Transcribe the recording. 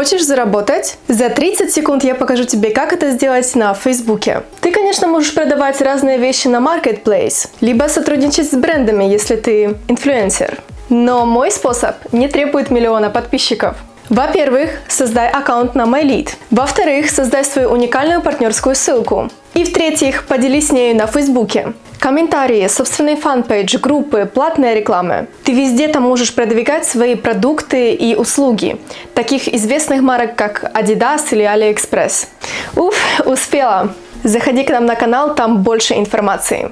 Хочешь заработать? За 30 секунд я покажу тебе, как это сделать на Фейсбуке. Ты, конечно, можешь продавать разные вещи на Marketplace, либо сотрудничать с брендами, если ты инфлюенсер. Но мой способ не требует миллиона подписчиков. Во-первых, создай аккаунт на MyLead. Во-вторых, создай свою уникальную партнерскую ссылку. И в-третьих, поделись с нею на Фейсбуке. Комментарии, собственный фан-пейдж, группы, платная реклама. Ты везде там можешь продвигать свои продукты и услуги, таких известных марок, как Adidas или AliExpress. Уф, успела! Заходи к нам на канал, там больше информации.